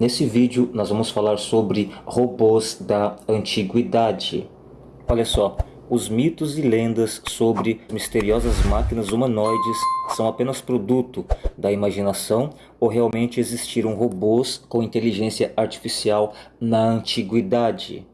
Nesse vídeo nós vamos falar sobre robôs da antiguidade. Olha só, os mitos e lendas sobre misteriosas máquinas humanoides são apenas produto da imaginação ou realmente existiram robôs com inteligência artificial na antiguidade?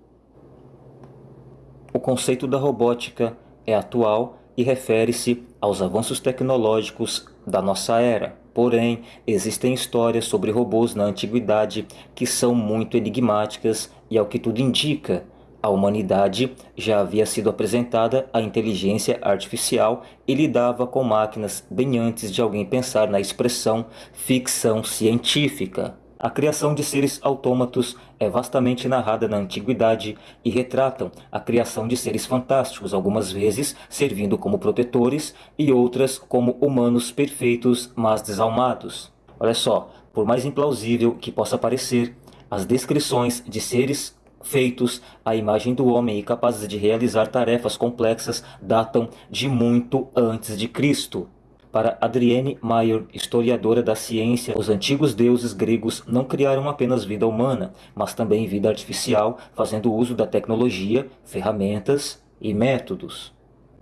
O conceito da robótica é atual e refere-se aos avanços tecnológicos da nossa era. Porém, existem histórias sobre robôs na antiguidade que são muito enigmáticas e, ao que tudo indica, a humanidade já havia sido apresentada à inteligência artificial e lidava com máquinas bem antes de alguém pensar na expressão ficção científica. A criação de seres autômatos é vastamente narrada na antiguidade e retratam a criação de seres fantásticos, algumas vezes servindo como protetores e outras como humanos perfeitos, mas desalmados. Olha só, por mais implausível que possa parecer, as descrições de seres feitos à imagem do homem e capazes de realizar tarefas complexas datam de muito antes de Cristo. Para Adrienne Mayer, historiadora da ciência, os antigos deuses gregos não criaram apenas vida humana, mas também vida artificial, fazendo uso da tecnologia, ferramentas e métodos.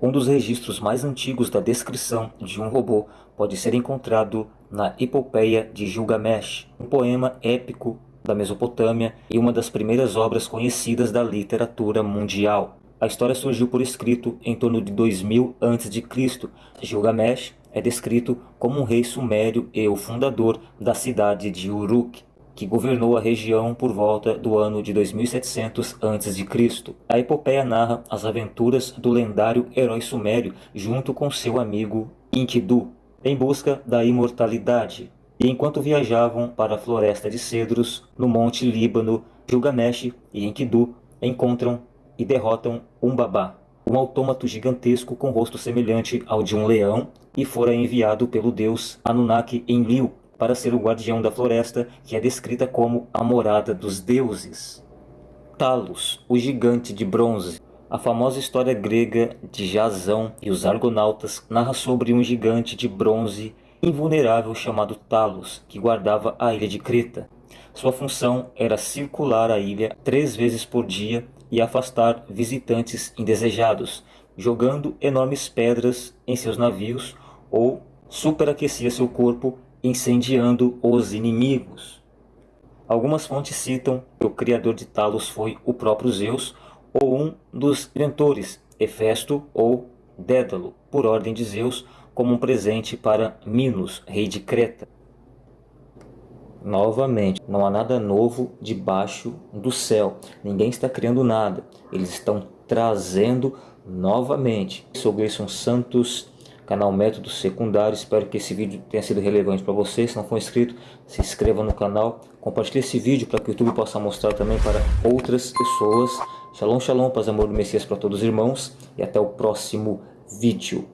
Um dos registros mais antigos da descrição de um robô pode ser encontrado na Epopeia de Gilgamesh, um poema épico da Mesopotâmia e uma das primeiras obras conhecidas da literatura mundial. A história surgiu por escrito em torno de 2000 a.C. Gilgamesh é descrito como um rei sumério e o fundador da cidade de Uruk, que governou a região por volta do ano de 2700 a.C. A epopeia narra as aventuras do lendário herói sumério junto com seu amigo Enkidu, em busca da imortalidade. E enquanto viajavam para a floresta de cedros, no monte Líbano, Gilgamesh e Enkidu encontram e derrotam Umbaba, um autômato gigantesco com rosto semelhante ao de um leão e fora enviado pelo deus Anunnaki Enlil para ser o guardião da floresta que é descrita como a morada dos deuses. Talos, o gigante de bronze. A famosa história grega de Jasão e os argonautas narra sobre um gigante de bronze invulnerável chamado Talos, que guardava a ilha de Creta. Sua função era circular a ilha três vezes por dia e afastar visitantes indesejados, jogando enormes pedras em seus navios ou superaquecia seu corpo incendiando os inimigos. Algumas fontes citam que o criador de Talos foi o próprio Zeus ou um dos inventores, Hefesto ou Dédalo, por ordem de Zeus, como um presente para Minos, rei de Creta. Novamente, não há nada novo debaixo do céu. Ninguém está criando nada. Eles estão trazendo novamente. Sou Gleison Santos, canal Método Secundário. Espero que esse vídeo tenha sido relevante para você. Se não for inscrito, se inscreva no canal. Compartilhe esse vídeo para que o YouTube possa mostrar também para outras pessoas. Shalom, shalom, paz amor do Messias para todos os irmãos. E até o próximo vídeo.